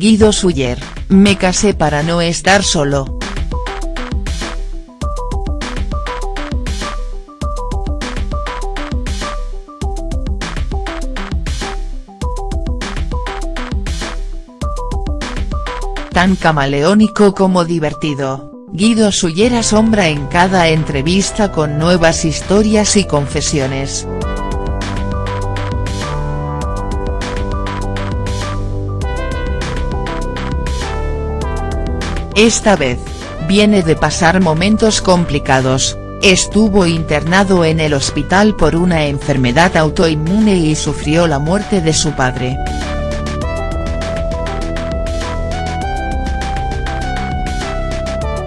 Guido Suyer, me casé para no estar solo. Tan camaleónico como divertido, Guido Suyer asombra en cada entrevista con nuevas historias y confesiones. Esta vez, viene de pasar momentos complicados, estuvo internado en el hospital por una enfermedad autoinmune y sufrió la muerte de su padre.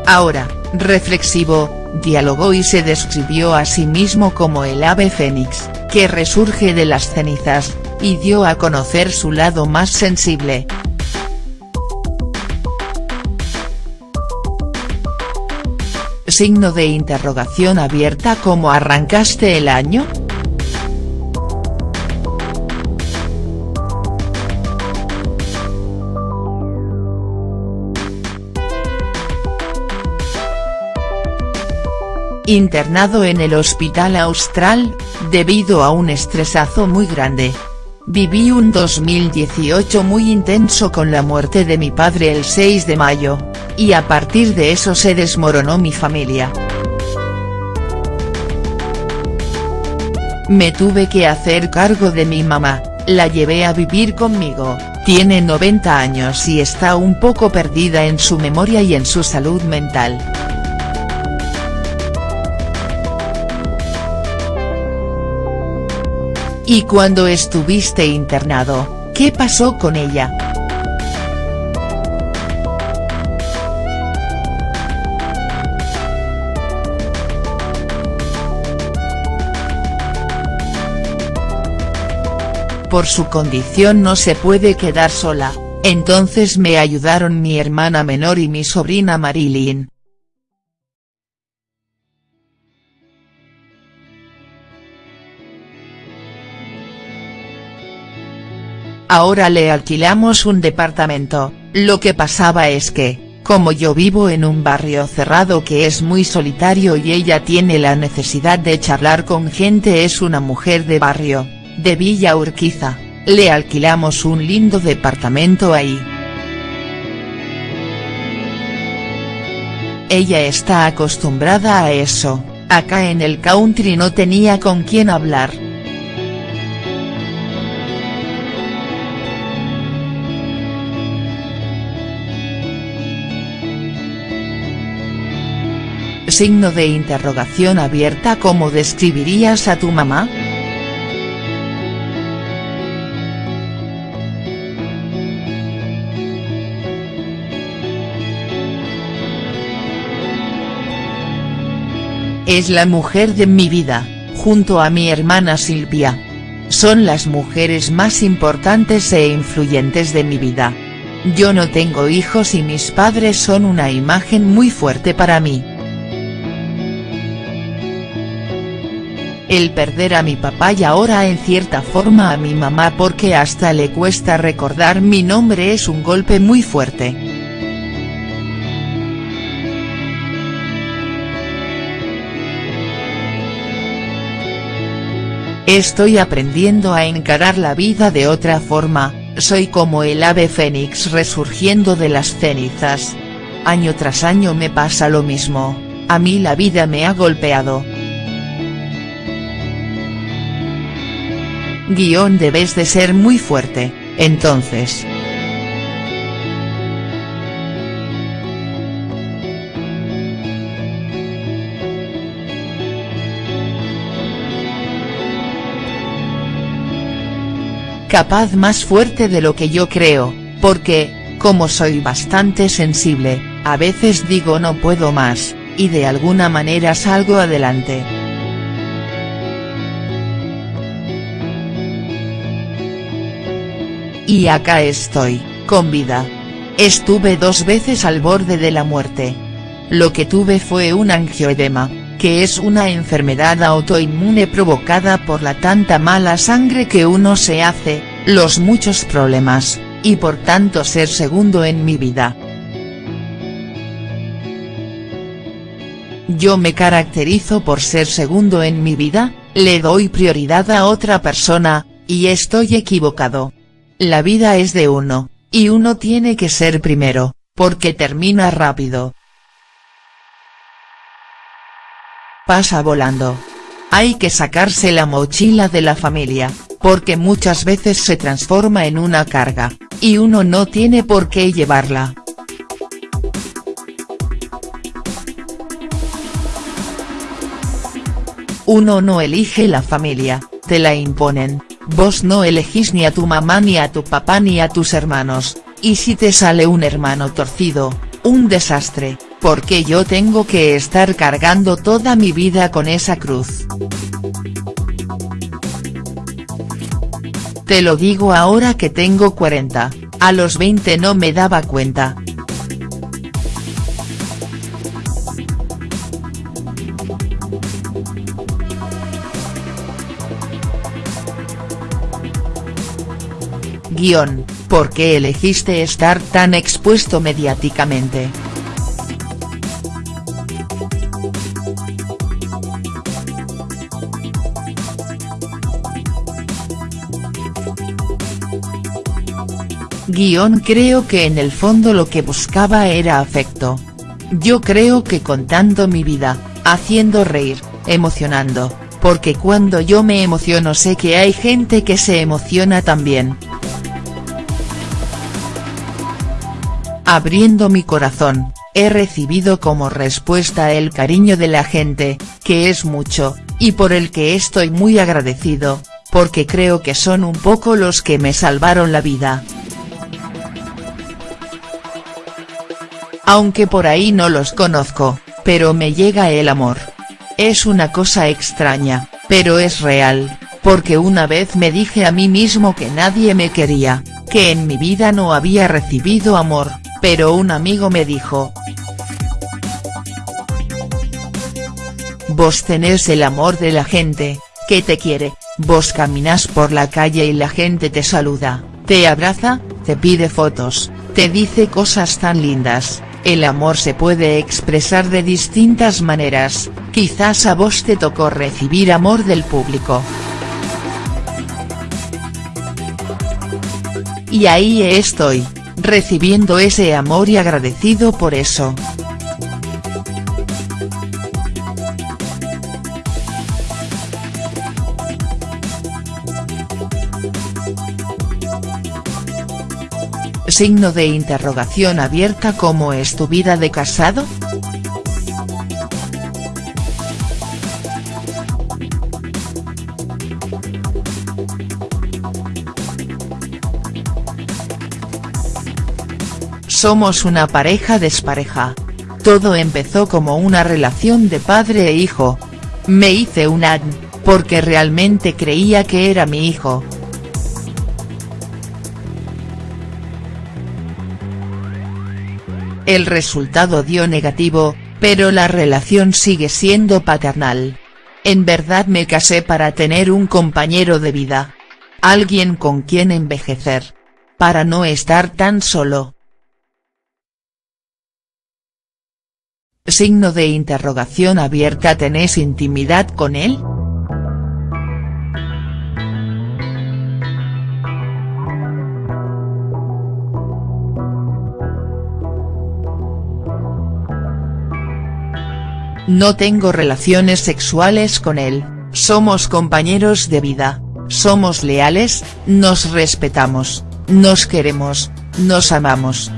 Ahora, reflexivo, dialogó y se describió a sí mismo como el ave fénix, que resurge de las cenizas, y dio a conocer su lado más sensible. Signo de interrogación abierta ¿Cómo arrancaste el año?. Internado en el Hospital Austral, debido a un estresazo muy grande. Viví un 2018 muy intenso con la muerte de mi padre el 6 de mayo, y a partir de eso se desmoronó mi familia. Me tuve que hacer cargo de mi mamá, la llevé a vivir conmigo, tiene 90 años y está un poco perdida en su memoria y en su salud mental. ¿Y cuando estuviste internado, qué pasó con ella?. Por su condición no se puede quedar sola, entonces me ayudaron mi hermana menor y mi sobrina Marilyn, Ahora le alquilamos un departamento, lo que pasaba es que, como yo vivo en un barrio cerrado que es muy solitario y ella tiene la necesidad de charlar con gente es una mujer de barrio, de Villa Urquiza, le alquilamos un lindo departamento ahí. Ella está acostumbrada a eso, acá en el country no tenía con quién hablar. Signo de interrogación abierta ¿Cómo describirías a tu mamá?. Es la mujer de mi vida, junto a mi hermana Silvia. Son las mujeres más importantes e influyentes de mi vida. Yo no tengo hijos y mis padres son una imagen muy fuerte para mí. El perder a mi papá y ahora en cierta forma a mi mamá porque hasta le cuesta recordar mi nombre es un golpe muy fuerte. Estoy aprendiendo a encarar la vida de otra forma, soy como el ave fénix resurgiendo de las cenizas. Año tras año me pasa lo mismo, a mí la vida me ha golpeado. Guión debes de ser muy fuerte, entonces. Capaz más fuerte de lo que yo creo, porque, como soy bastante sensible, a veces digo no puedo más, y de alguna manera salgo adelante. Y acá estoy, con vida. Estuve dos veces al borde de la muerte. Lo que tuve fue un angioedema, que es una enfermedad autoinmune provocada por la tanta mala sangre que uno se hace, los muchos problemas, y por tanto ser segundo en mi vida. Yo me caracterizo por ser segundo en mi vida, le doy prioridad a otra persona, y estoy equivocado. La vida es de uno, y uno tiene que ser primero, porque termina rápido. Pasa volando. Hay que sacarse la mochila de la familia, porque muchas veces se transforma en una carga, y uno no tiene por qué llevarla. Uno no elige la familia, te la imponen, vos no elegís ni a tu mamá ni a tu papá ni a tus hermanos, y si te sale un hermano torcido, un desastre, porque yo tengo que estar cargando toda mi vida con esa cruz. Te lo digo ahora que tengo 40, a los 20 no me daba cuenta. Guión, ¿por qué elegiste estar tan expuesto mediáticamente?. Guión creo que en el fondo lo que buscaba era afecto. Yo creo que contando mi vida, haciendo reír, emocionando, porque cuando yo me emociono sé que hay gente que se emociona también. Abriendo mi corazón, he recibido como respuesta el cariño de la gente, que es mucho, y por el que estoy muy agradecido, porque creo que son un poco los que me salvaron la vida. Aunque por ahí no los conozco, pero me llega el amor. Es una cosa extraña, pero es real, porque una vez me dije a mí mismo que nadie me quería, que en mi vida no había recibido amor, pero un amigo me dijo. Vos tenés el amor de la gente, que te quiere, vos caminas por la calle y la gente te saluda, te abraza, te pide fotos, te dice cosas tan lindas, el amor se puede expresar de distintas maneras, quizás a vos te tocó recibir amor del público. Y ahí estoy, recibiendo ese amor y agradecido por eso. Signo de interrogación abierta ¿Cómo es tu vida de casado?. Somos una pareja despareja. Todo empezó como una relación de padre e hijo. Me hice un ad, porque realmente creía que era mi hijo. El resultado dio negativo, pero la relación sigue siendo paternal. En verdad me casé para tener un compañero de vida. Alguien con quien envejecer. Para no estar tan solo. Signo de interrogación abierta ¿Tenés intimidad con él?. No tengo relaciones sexuales con él, somos compañeros de vida, somos leales, nos respetamos, nos queremos, nos amamos.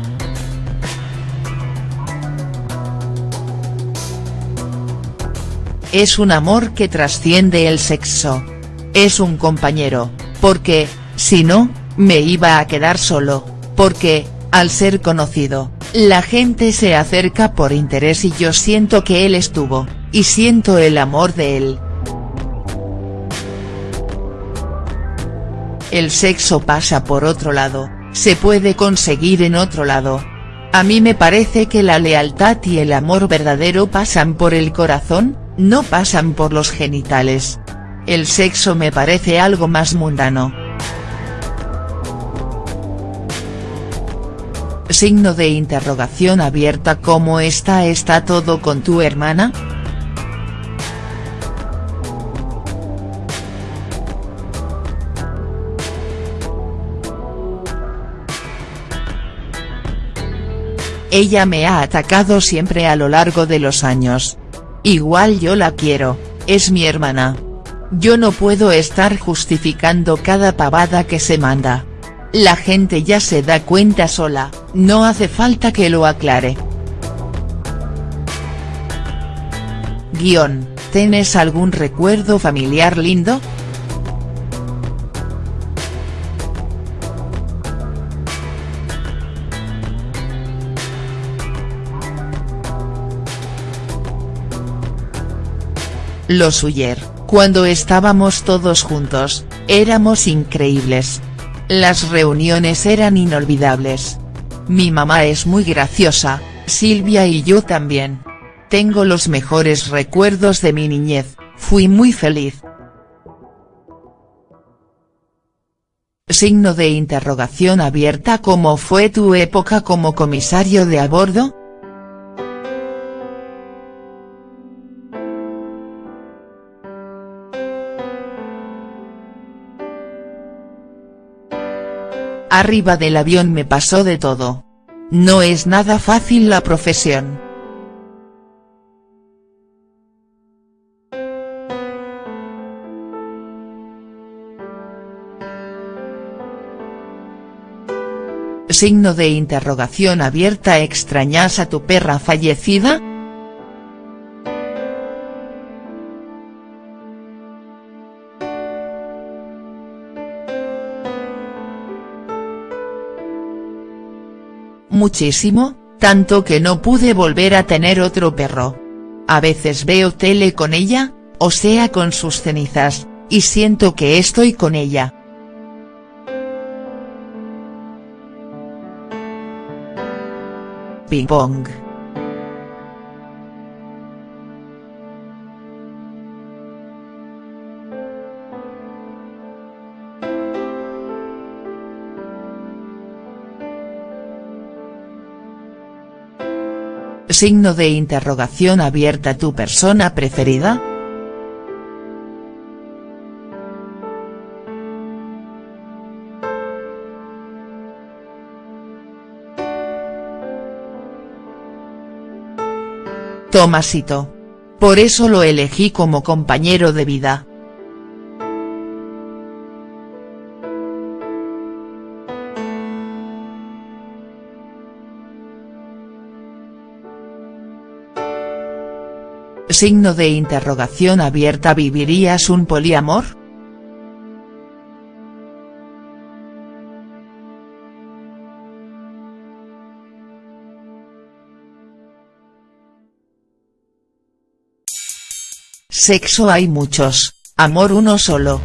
Es un amor que trasciende el sexo. Es un compañero, porque, si no, me iba a quedar solo, porque, al ser conocido, la gente se acerca por interés y yo siento que él estuvo, y siento el amor de él. El sexo pasa por otro lado, se puede conseguir en otro lado. A mí me parece que la lealtad y el amor verdadero pasan por el corazón, no pasan por los genitales. El sexo me parece algo más mundano. Signo de interrogación abierta ¿Cómo está está todo con tu hermana?. Ella me ha atacado siempre a lo largo de los años. Igual yo la quiero, es mi hermana. Yo no puedo estar justificando cada pavada que se manda. La gente ya se da cuenta sola, no hace falta que lo aclare. Guión, ¿tienes algún recuerdo familiar lindo?. Los Uller, cuando estábamos todos juntos, éramos increíbles. Las reuniones eran inolvidables. Mi mamá es muy graciosa, Silvia y yo también. Tengo los mejores recuerdos de mi niñez, fui muy feliz. Signo de interrogación abierta ¿Cómo fue tu época como comisario de a bordo?. Arriba del avión me pasó de todo. No es nada fácil la profesión. Signo de interrogación abierta ¿Extrañas a tu perra fallecida?. Muchísimo, tanto que no pude volver a tener otro perro. A veces veo tele con ella, o sea con sus cenizas, y siento que estoy con ella. Ping pong. Signo de interrogación abierta ¿Tu persona preferida?. Tomasito. Por eso lo elegí como compañero de vida. Signo de interrogación abierta ¿Vivirías un poliamor?. Sexo hay muchos, amor uno solo.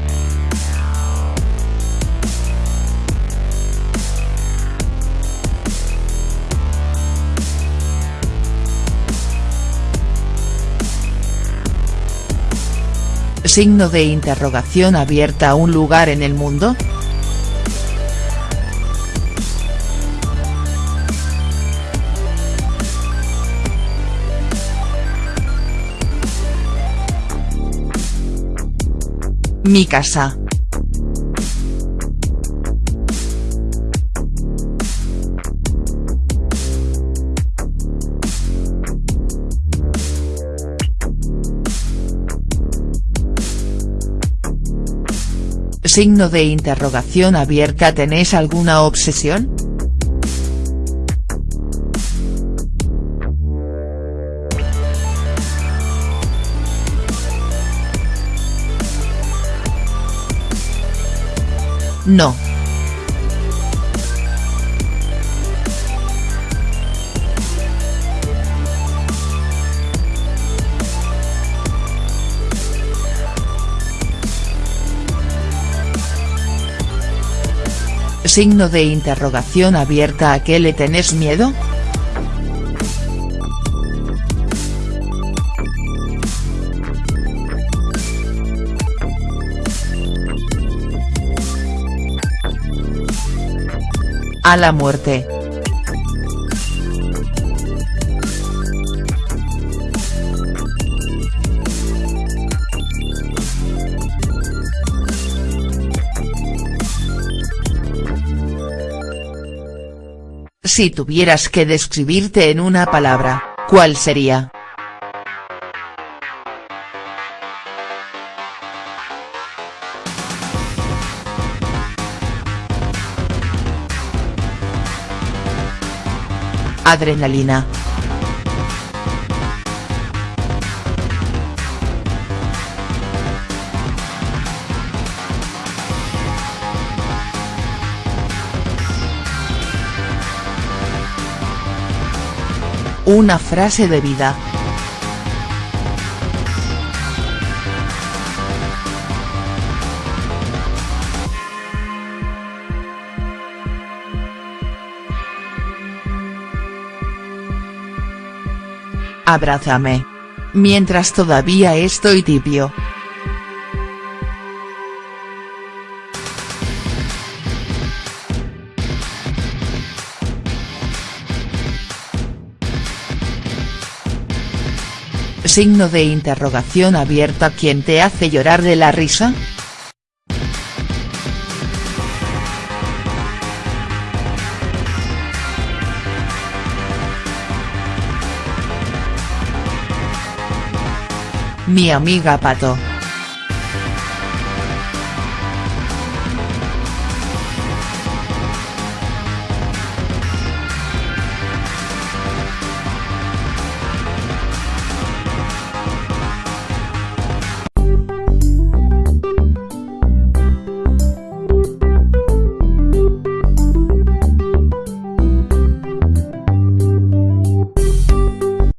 Signo de interrogación abierta un lugar en el mundo?. Mi casa. Signo de interrogación abierta ¿Tenés alguna obsesión?. No. Signo de interrogación abierta ¿A qué le tenés miedo?. A la muerte. Si tuvieras que describirte en una palabra, ¿cuál sería?. Adrenalina. Una frase de vida. Abrázame. Mientras todavía estoy tibio. Signo de interrogación abierta ¿Quién te hace llorar de la risa?. Mi amiga Pato.